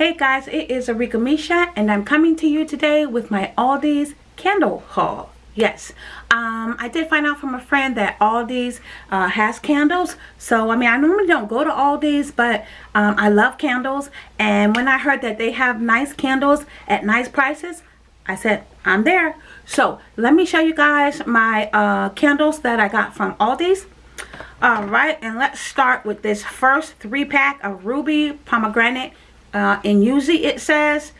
Hey guys, it is Arika Misha and I'm coming to you today with my Aldi's candle haul. Yes, um, I did find out from a friend that Aldi's uh, has candles. So, I mean, I normally don't go to Aldi's, but um, I love candles. And when I heard that they have nice candles at nice prices, I said, I'm there. So, let me show you guys my uh, candles that I got from Aldi's. Alright, and let's start with this first three pack of Ruby Pomegranate uh, in Yuzu it says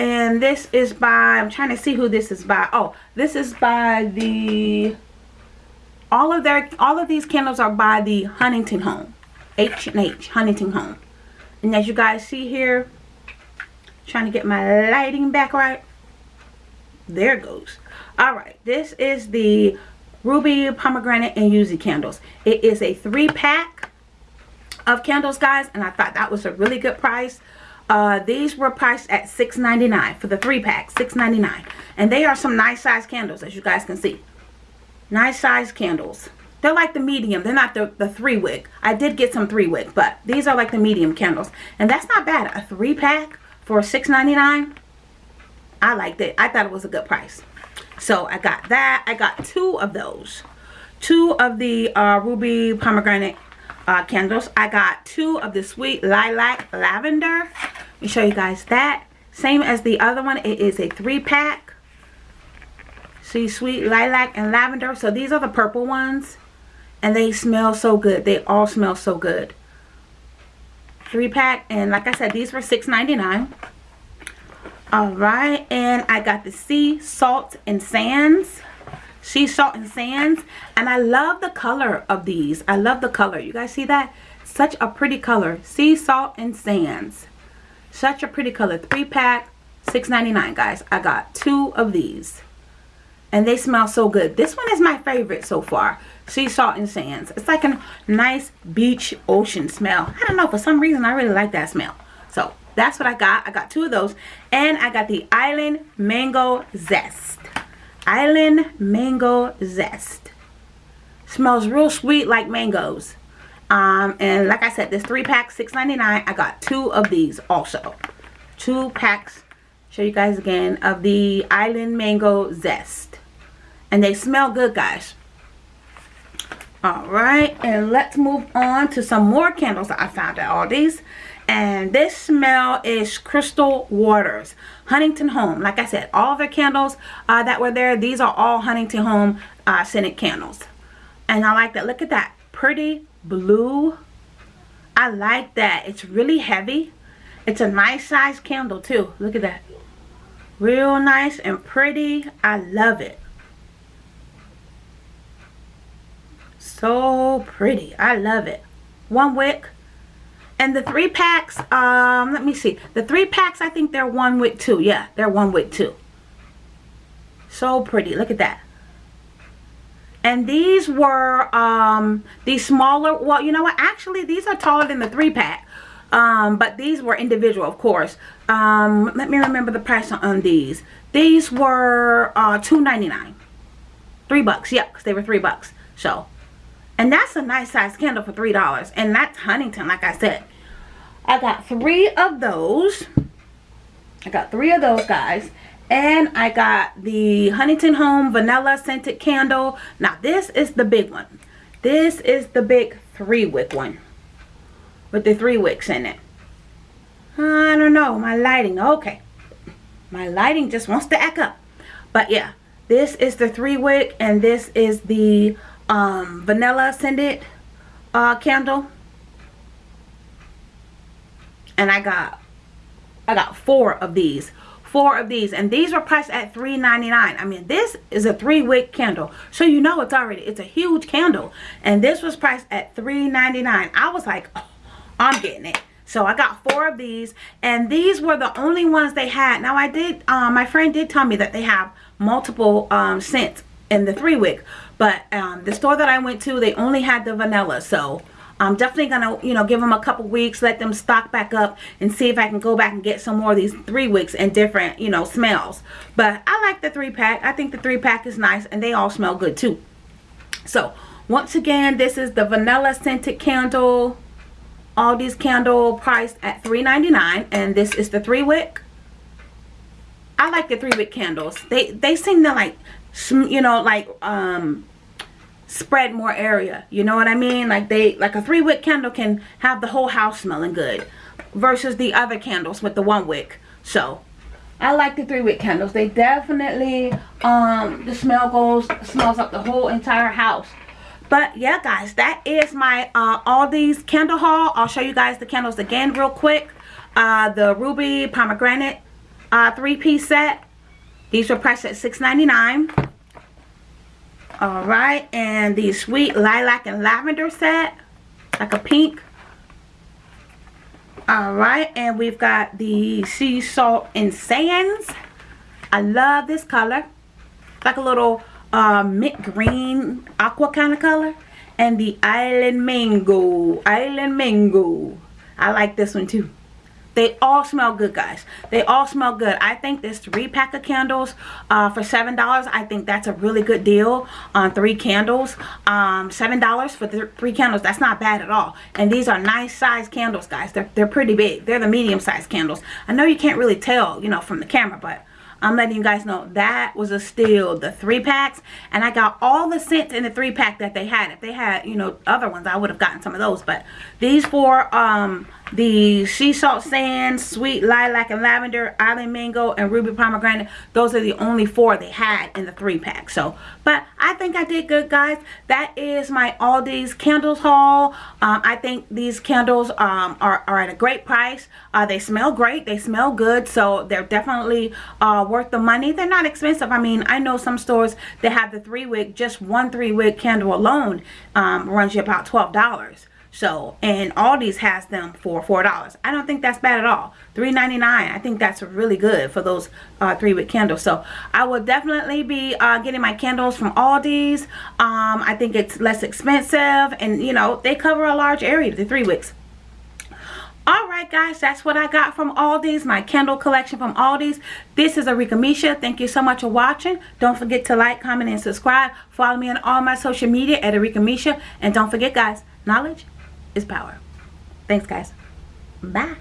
and this is by I'm trying to see who this is by. Oh this is by the all of their all of these candles are by the Huntington Home H&H Huntington Home. And as you guys see here trying to get my lighting back right there goes. All right this is the ruby pomegranate and yuzu candles. It is a three pack of candles guys and I thought that was a really good price. Uh, these were priced at $6.99 for the three pack $6.99 and they are some nice size candles as you guys can see. Nice size candles. They're like the medium. They're not the, the three wick. I did get some three wick but these are like the medium candles. And that's not bad. A three pack for $6.99 I liked it. I thought it was a good price. So I got that. I got two of those. Two of the uh, ruby pomegranate uh, candles. I got two of the Sweet Lilac Lavender. Let me show you guys that. Same as the other one. It is a three pack. See, Sweet Lilac and Lavender. So these are the purple ones. And they smell so good. They all smell so good. Three pack. And like I said, these were $6.99. Alright. And I got the Sea Salt and Sands sea salt and sands and i love the color of these. I love the color. You guys see that? Such a pretty color. Sea salt and sands. Such a pretty color. Three pack 6.99 guys. I got two of these. And they smell so good. This one is my favorite so far. Sea salt and sands. It's like a nice beach ocean smell. I don't know. For some reason i really like that smell. So that's what i got. I got two of those. And i got the island mango zest Island Mango Zest. Smells real sweet like mangoes. Um, and like I said, this three pack, $6.99. I got two of these also. Two packs, show you guys again, of the Island Mango Zest. And they smell good, guys. Alright, and let's move on to some more candles I found at Aldi's and this smell is crystal waters huntington home. Like i said all their candles uh, that were there these are all huntington home uh, scented candles. And i like that. Look at that pretty blue. I like that. It's really heavy. It's a nice size candle too. Look at that. Real nice and pretty. I love it. So pretty. I love it. One wick and the three packs, um, let me see. The three packs, I think they're one with two. Yeah, they're one with two. So pretty. Look at that. And these were, um, these smaller, well, you know what? Actually, these are taller than the three pack. Um, but these were individual, of course. Um, let me remember the price on these. These were uh, $2.99. Three bucks. Yep, because they were three bucks. So, and that's a nice size candle for $3. And that's Huntington, like I said. I got three of those. I got three of those, guys. And I got the Huntington Home Vanilla Scented Candle. Now, this is the big one. This is the big three wick one. With the three wicks in it. I don't know. My lighting. Okay. My lighting just wants to act up. But yeah. This is the three wick. And this is the um, Vanilla Scented uh, Candle and I got I got four of these four of these and these were priced at $3.99 I mean this is a three wick candle. So you know it's already it's a huge candle. And this was priced at $3.99 I was like oh, I'm getting it. So I got four of these and these were the only ones they had. Now I did um, my friend did tell me that they have multiple um, scents in the three wick but um, the store that I went to they only had the vanilla. So I'm definitely going to, you know, give them a couple weeks, let them stock back up and see if I can go back and get some more of these three wicks and different, you know, smells. But I like the three pack. I think the three pack is nice and they all smell good too. So, once again, this is the vanilla scented candle. all these candle priced at $3.99 and this is the three wick I like the three wick candles they they seem to like you know like um spread more area. You know what I mean? Like they like a three wick candle can have the whole house smelling good versus the other candles with the one wick. So I like the three wick candles. They definitely um the smell goes smells up the whole entire house. But yeah guys that is my uh Aldi's candle haul. I'll show you guys the candles again real quick. Uh the ruby pomegranate uh three-piece set. These were priced at $6.99 all right and the sweet lilac and lavender set like a pink. All right and we've got the sea salt and sands. I love this color. Like a little uh, mint green aqua kind of color. And the island mango island mango. I like this one too they all smell good, guys. They all smell good. I think this three pack of candles uh, for $7, I think that's a really good deal on three candles. Um, $7 for the three candles, that's not bad at all. And these are nice size candles, guys. They're, they're pretty big. They're the medium size candles. I know you can't really tell, you know, from the camera, but I'm letting you guys know that was a steal. The three packs. And I got all the scents in the three pack that they had. If they had, you know, other ones, I would have gotten some of those. But these four, um, the sea salt sand, sweet lilac and lavender, island mango, and ruby pomegranate. Those are the only four they had in the three pack. So, but I think I did good, guys. That is my Aldi's candles haul. Um, I think these candles um, are, are at a great price. Uh, they smell great. They smell good. So they're definitely uh, worth the money. They're not expensive. I mean, I know some stores that have the three wick, just one three wick candle alone um, runs you about $12. So, and Aldi's has them for $4. I don't think that's bad at all. $3.99. I think that's really good for those uh, three wick candles. So, I will definitely be uh, getting my candles from Aldi's. Um, I think it's less expensive and, you know, they cover a large area, the three wicks. Alright guys, that's what I got from Aldi's, my candle collection from Aldi's. This is Arika Misha. Thank you so much for watching. Don't forget to like, comment, and subscribe. Follow me on all my social media at Arika Misha. And don't forget guys, knowledge is power. Thanks, guys. Bye.